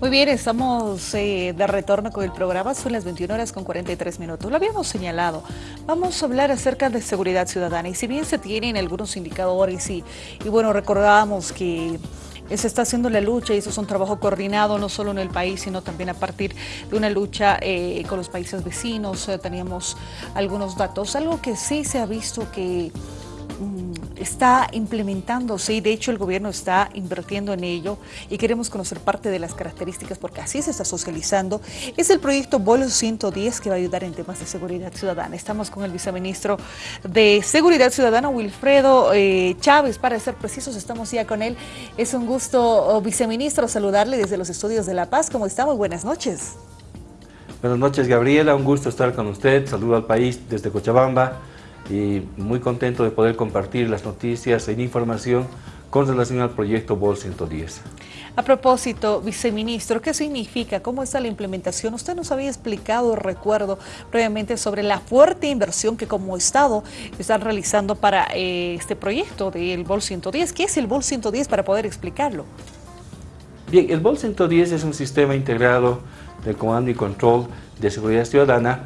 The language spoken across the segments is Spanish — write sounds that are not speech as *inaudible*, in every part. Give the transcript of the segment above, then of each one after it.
Muy bien, estamos eh, de retorno con el programa, son las 21 horas con 43 minutos. Lo habíamos señalado, vamos a hablar acerca de seguridad ciudadana y si bien se tienen algunos indicadores y, y bueno, recordábamos que se está haciendo la lucha y eso es un trabajo coordinado no solo en el país, sino también a partir de una lucha eh, con los países vecinos. Eh, teníamos algunos datos, algo que sí se ha visto que Mm, está implementándose y de hecho el gobierno está invirtiendo en ello y queremos conocer parte de las características porque así se está socializando. Es el proyecto Bolo 110 que va a ayudar en temas de seguridad ciudadana. Estamos con el viceministro de Seguridad Ciudadana, Wilfredo eh, Chávez, para ser precisos, estamos ya con él. Es un gusto, oh, viceministro, saludarle desde los estudios de La Paz. ¿Cómo estamos? Buenas noches. Buenas noches, Gabriela. Un gusto estar con usted. Saludo al país desde Cochabamba y muy contento de poder compartir las noticias e información con relación al proyecto BOL 110. A propósito, viceministro, ¿qué significa? ¿Cómo está la implementación? Usted nos había explicado, recuerdo, previamente sobre la fuerte inversión que como Estado están realizando para eh, este proyecto del BOL 110. ¿Qué es el BOL 110 para poder explicarlo? Bien, el BOL 110 es un sistema integrado de comando y control de seguridad ciudadana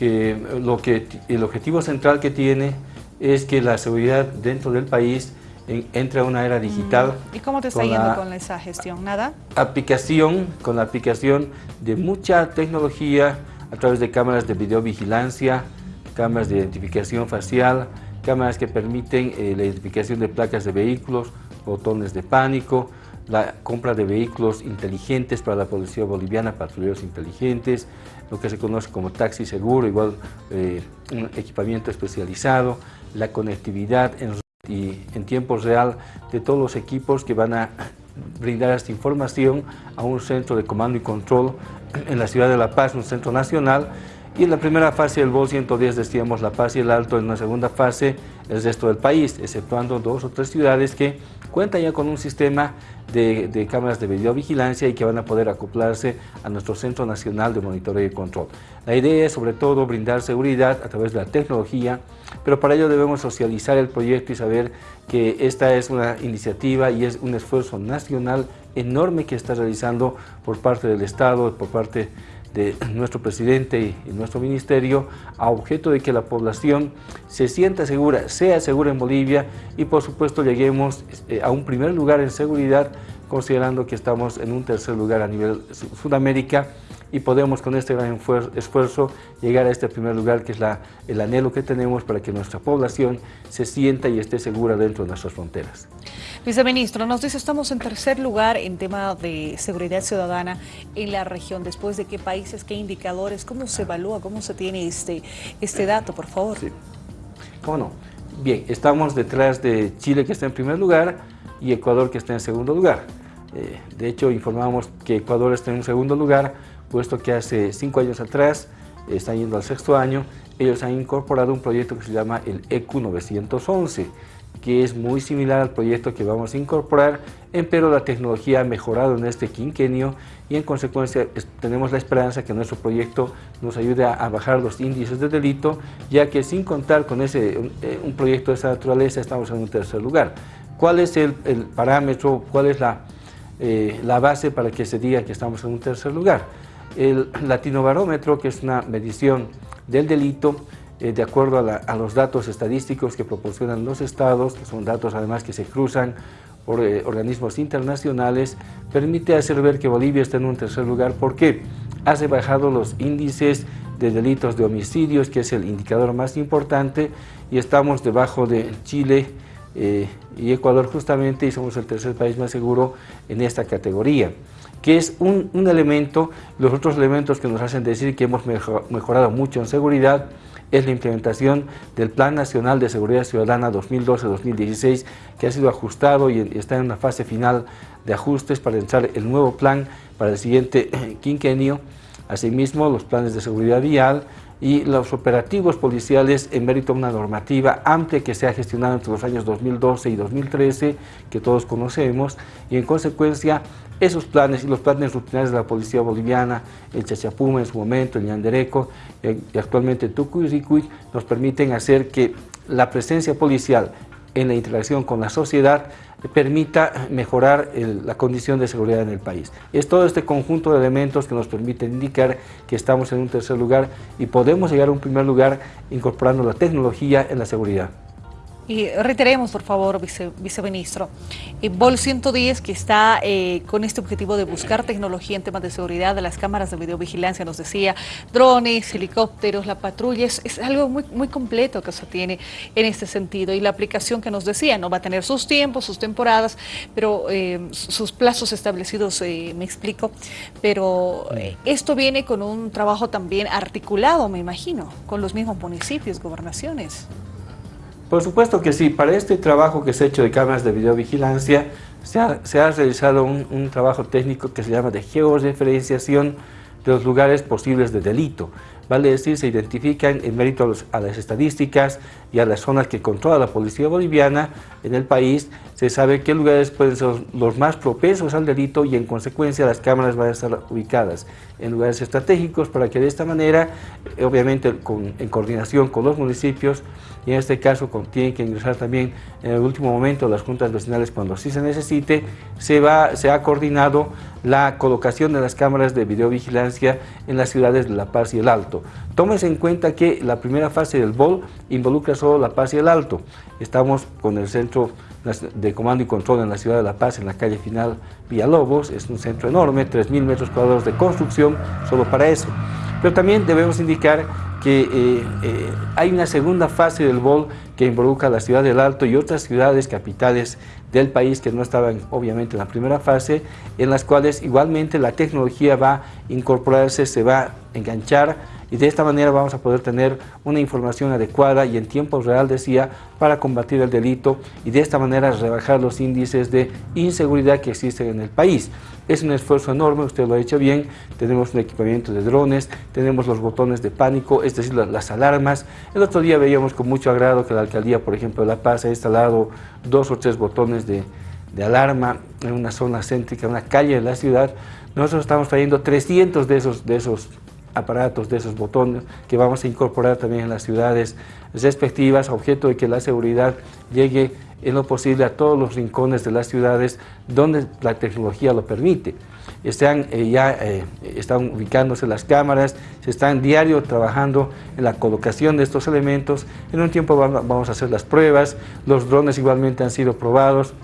que, lo que el objetivo central que tiene es que la seguridad dentro del país entre a una era digital. Mm. ¿Y cómo te está yendo con esa gestión? ¿Nada? Aplicación, con la aplicación de mucha tecnología a través de cámaras de videovigilancia, cámaras de identificación facial, cámaras que permiten eh, la identificación de placas de vehículos, botones de pánico, la compra de vehículos inteligentes para la policía boliviana, patrulleros inteligentes, lo que se conoce como taxi seguro, igual eh, un equipamiento especializado, la conectividad en, y en tiempo real de todos los equipos que van a brindar esta información a un centro de comando y control en la ciudad de La Paz, un centro nacional, y en la primera fase del BOL 110 decíamos La Paz y el Alto, en una segunda fase el resto del país, exceptuando dos o tres ciudades que cuentan ya con un sistema de, cámaras de videovigilancia y que van a poder acoplarse a nuestro Centro Nacional de Monitoreo y Control. La idea es sobre todo brindar seguridad a través de la tecnología, pero para ello debemos socializar el proyecto y saber que esta es una iniciativa y es un esfuerzo nacional enorme que está realizando por parte del Estado, por parte de nuestro presidente y nuestro ministerio a objeto de que la población se sienta segura, sea segura en Bolivia y por supuesto lleguemos eh, a un primer lugar en seguridad considerando que estamos en un tercer lugar a nivel Sudamérica y podemos con este gran esfuerzo llegar a este primer lugar que es la, el anhelo que tenemos para que nuestra población se sienta y esté segura dentro de nuestras fronteras. Viceministro, nos dice estamos en tercer lugar en tema de seguridad ciudadana en la región. Después de qué países, qué indicadores, cómo se evalúa, cómo se tiene este, este dato, por favor. Sí. ¿Cómo no? Bien, estamos detrás de Chile que está en primer lugar y Ecuador que está en segundo lugar. Eh, de hecho, informamos que Ecuador está en segundo lugar, puesto que hace cinco años atrás, está yendo al sexto año, ellos han incorporado un proyecto que se llama el EQ 911, que es muy similar al proyecto que vamos a incorporar, pero la tecnología ha mejorado en este quinquenio y en consecuencia tenemos la esperanza que nuestro proyecto nos ayude a, bajar los índices de delito, ya que sin contar con ese, un, eh, proyecto de esa naturaleza estamos en un tercer lugar. ¿Cuál es el, parámetro, cuál es la, eh, la base para que se diga que estamos en un tercer lugar? El latinobarómetro, que es una medición del delito, eh, de acuerdo a, los datos estadísticos que proporcionan los estados, que son datos además que se cruzan por eh, organismos internacionales, permite hacer ver que Bolivia está en un tercer lugar. Porque ha rebajado los índices de delitos de homicidios, que es el indicador más importante, y estamos debajo de Chile eh, y Ecuador justamente, y somos el tercer país más seguro en esta categoría que es un, elemento, los otros elementos que nos hacen decir que hemos mejorado mucho en seguridad, es la implementación del Plan Nacional de Seguridad Ciudadana 2012-2016 que ha sido ajustado y está en una fase final de ajustes para entrar el nuevo plan para el siguiente *clears throat* quinquenio. Asimismo, los planes de seguridad vial y los operativos policiales en mérito a una normativa amplia que se ha gestionado entre los años 2012 y 2013, que todos conocemos, y en consecuencia esos planes y los planes rutinarios de la Policía Boliviana, el Chachapuma en su momento, el Ñandereco eh, y actualmente Tucuy y nos permiten hacer que la presencia policial en la interacción con la sociedad permita mejorar la condición de seguridad en el país. Es todo este conjunto de elementos que nos permiten indicar que estamos en un tercer lugar y podemos llegar a un primer lugar incorporando la tecnología en la seguridad. Y reiteremos, por favor, viceministro, el BOL 110 que está eh, con este objetivo de buscar tecnología en temas de seguridad de las cámaras de videovigilancia, nos decía, drones, helicópteros, la patrulla, es, algo muy, muy completo que se tiene en este sentido. Y la aplicación que nos decía, no va a tener sus tiempos, sus temporadas, pero eh, sus plazos establecidos, eh, me explico, pero esto viene con un trabajo también articulado, me imagino, con los mismos municipios, gobernaciones. Por supuesto que sí, para este trabajo que se ha hecho de cámaras de videovigilancia, se ha, se ha realizado un, trabajo técnico que se llama de georreferenciación de los lugares posibles de delito. Vale decir, se identifican en mérito a, las estadísticas y a las zonas que controla la policía boliviana en el país, se sabe qué lugares pueden ser los más propensos al delito y en consecuencia las cámaras van a estar ubicadas en lugares estratégicos para que de esta manera, eh, obviamente en coordinación con los municipios, y en este caso tienen que ingresar también en el último momento las juntas vecinales cuando sí se necesite, se, va, se ha coordinado la colocación de las cámaras de videovigilancia en las ciudades de La Paz y El Alto. Tómese en cuenta que la primera fase del BOL involucra solo La Paz y El Alto. Estamos con el centro de comando y control en la ciudad de La Paz, en la calle final Villalobos, es un centro enorme, 3.000 metros cuadrados de construcción solo para eso. Pero también debemos indicar que eh, eh, hay una segunda fase del BOL que involucra la ciudad del Alto y otras ciudades capitales del país que no estaban obviamente en la primera fase, en las cuales igualmente la tecnología va a incorporarse, se va a enganchar y de esta manera vamos a poder tener una información adecuada y en tiempo real, decía, para combatir el delito y de esta manera rebajar los índices de inseguridad que existen en el país. Es un esfuerzo enorme, usted lo ha hecho bien, tenemos un equipamiento de drones, tenemos los botones de pánico, es decir, las alarmas. El otro día veíamos con mucho agrado que la alcaldía, por ejemplo, de La Paz ha instalado dos o tres botones de, de alarma en una zona céntrica, en una calle de la ciudad. Nosotros estamos trayendo 300 de esos, de esos aparatos, de esos botones que vamos a incorporar también en las ciudades respectivas, objeto de que la seguridad llegue en lo posible a todos los rincones de las ciudades donde la tecnología lo permite. Están, eh, ya eh, están ubicándose las cámaras, se están diario trabajando en la colocación de estos elementos. En un tiempo vamos a hacer las pruebas, los drones igualmente han sido probados,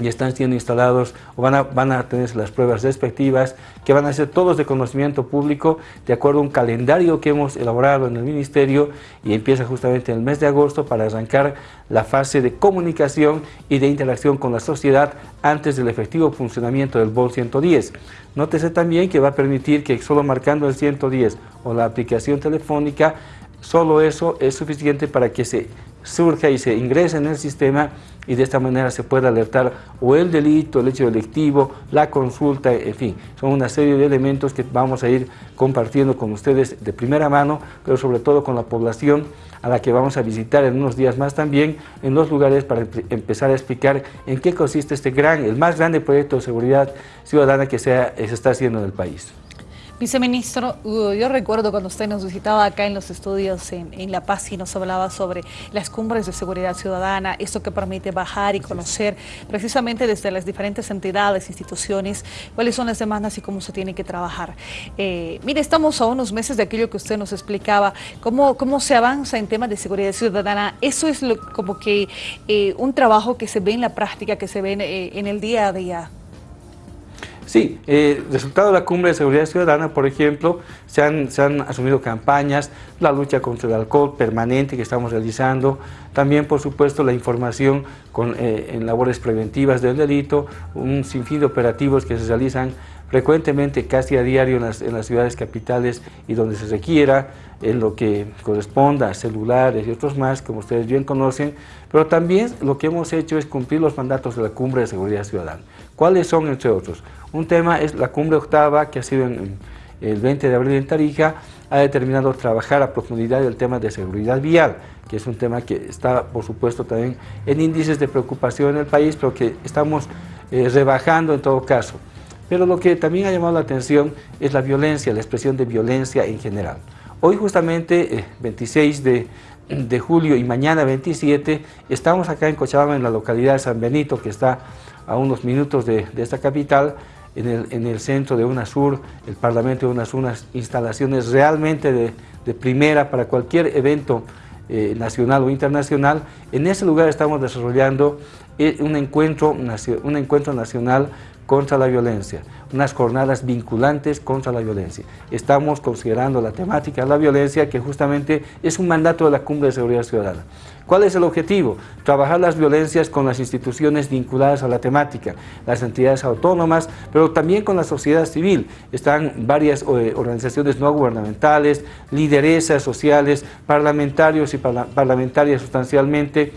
y están siendo instalados o van a, van a tener las pruebas respectivas que van a ser todos de conocimiento público de acuerdo a un calendario que hemos elaborado en el Ministerio y empieza justamente en el mes de agosto para arrancar la fase de comunicación y de interacción con la sociedad antes del efectivo funcionamiento del BOL 110. Nótese también que va a permitir que solo marcando el 110 o la aplicación telefónica, solo eso es suficiente para que se surja y se ingrese en el sistema y de esta manera se puede alertar o el delito, el hecho delictivo, la consulta, en fin, son una serie de elementos que vamos a ir compartiendo con ustedes de primera mano, pero sobre todo con la población a la que vamos a visitar en unos días más también en los lugares para empezar a explicar en qué consiste este gran, el más grande proyecto de seguridad ciudadana que se está haciendo en el país. Viceministro, yo recuerdo cuando usted nos visitaba acá en los estudios en, La Paz y nos hablaba sobre las cumbres de seguridad ciudadana, esto que permite bajar y conocer precisamente desde las diferentes entidades, instituciones, cuáles son las demandas y cómo se tiene que trabajar. Eh, mire, estamos a unos meses de aquello que usted nos explicaba, cómo, cómo se avanza en temas de seguridad ciudadana. Eso es como que eh, un trabajo que se ve en la práctica, que se ve en, eh, en el día a día. Sí, eh, resultado de la cumbre de seguridad ciudadana, por ejemplo, se han, se han, asumido campañas, la lucha contra el alcohol permanente que estamos realizando, también por supuesto la información con, eh, en labores preventivas del delito, un sinfín de operativos que se realizan frecuentemente, casi a diario en las, en las ciudades capitales y donde se requiera, en lo que corresponda celulares y otros más, como ustedes bien conocen, pero también lo que hemos hecho es cumplir los mandatos de la Cumbre de Seguridad Ciudadana. ¿Cuáles son, entre otros? Un tema es la Cumbre Octava, que ha sido el 20 de abril en Tarija, ha determinado trabajar a profundidad el tema de seguridad vial, que es un tema que está, por supuesto, también en índices de preocupación en el país, pero que estamos eh, rebajando en todo caso. Pero lo que también ha llamado la atención es la violencia, la expresión de violencia en general. Hoy justamente, 26 eh, de, julio y mañana 27, estamos acá en Cochabamba, en la localidad de San Benito, que está a unos minutos de, esta capital, en el, centro de UNASUR, el Parlamento de UNASUR, unas instalaciones realmente de, primera para cualquier evento eh, nacional o internacional. En ese lugar estamos desarrollando eh, un encuentro, un encuentro nacional contra la violencia, unas jornadas vinculantes contra la violencia. Estamos considerando la temática de la violencia que justamente es un mandato de la Cumbre de Seguridad Ciudadana. ¿Cuál es el objetivo? Trabajar las violencias con las instituciones vinculadas a la temática, las entidades autónomas, pero también con la sociedad civil. Están varias eh, organizaciones no gubernamentales, lideresas sociales, parlamentarios y parlamentarias sustancialmente,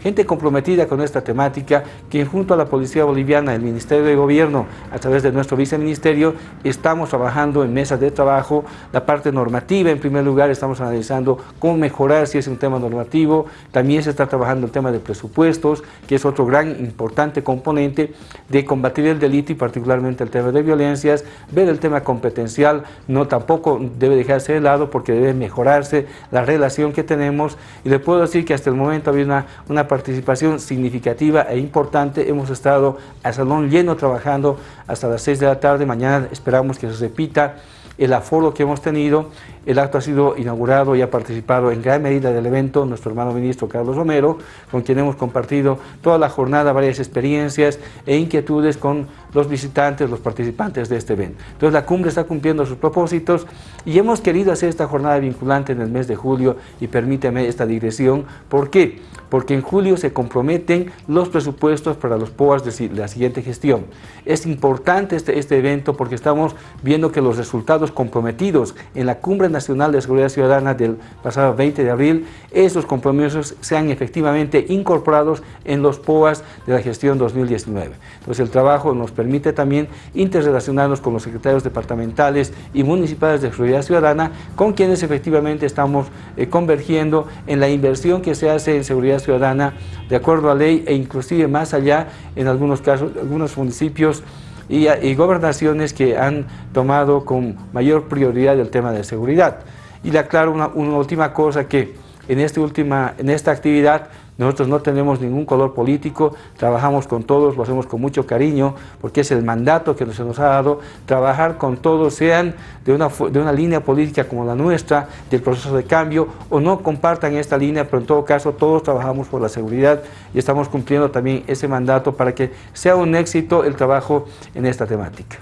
gente comprometida con esta temática, que junto a la Policía Boliviana, el Ministerio de Gobierno, a través de nuestro viceministerio, estamos trabajando en mesas de trabajo, la parte normativa en primer lugar, estamos analizando cómo mejorar si es un tema normativo, también se está trabajando el tema de presupuestos, que es otro gran importante componente de combatir el delito y particularmente el tema de violencias, ver el tema competencial, no tampoco debe dejarse de lado porque debe mejorarse la relación que tenemos. Y le puedo decir que hasta el momento había una, una participación significativa e importante. Hemos estado a salón lleno trabajando hasta las 6 de la tarde. Mañana esperamos que se repita el aforo que hemos tenido. El acto ha sido inaugurado y ha participado en gran medida del evento nuestro hermano ministro Carlos Romero, con quien hemos compartido toda la jornada varias experiencias e inquietudes con los visitantes, los participantes de este evento. Entonces la cumbre está cumpliendo sus propósitos y hemos querido hacer esta jornada vinculante en el mes de julio y permíteme esta digresión. ¿Por qué? Porque en julio se comprometen los presupuestos para los POAS de la siguiente gestión. Es importante este, este evento porque estamos viendo que los resultados comprometidos en la Cumbre Nacional de Seguridad Ciudadana del pasado 20 de abril, esos compromisos sean efectivamente incorporados en los POAS de la gestión 2019. Entonces el trabajo nos permite también interrelacionarnos con los secretarios departamentales y municipales de seguridad ciudadana, con quienes efectivamente estamos eh, convergiendo en la inversión que se hace en seguridad ciudadana de acuerdo a ley e inclusive más allá en algunos casos, algunos municipios y, gobernaciones que han tomado con mayor prioridad el tema de seguridad. Y le aclaro una última cosa que en, este última, en esta actividad nosotros no tenemos ningún color político, trabajamos con todos, lo hacemos con mucho cariño, porque es el mandato que se nos ha dado, trabajar con todos, sean de una, de una línea política como la nuestra, del proceso de cambio, o no compartan esta línea, pero en todo caso todos trabajamos por la seguridad y estamos cumpliendo también ese mandato para que sea un éxito el trabajo en esta temática.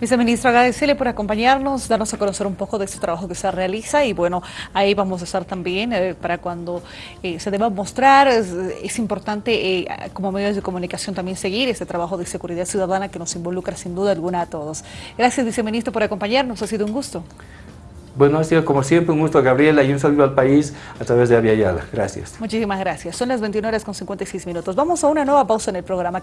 Viceministro, agradecerle por acompañarnos, darnos a conocer un poco de este trabajo que se realiza y bueno, ahí vamos a estar también eh, para cuando eh, se deba mostrar. Es, importante eh, como medios de comunicación también seguir este trabajo de seguridad ciudadana que nos involucra sin duda alguna a todos. Gracias, Viceministro, por acompañarnos. Ha sido un gusto. Bueno, ha sido como siempre un gusto, Gabriela, y un saludo al país a través de Aviala. Gracias. Muchísimas gracias. Son las 21 horas con 56 minutos. Vamos a una nueva pausa en el programa.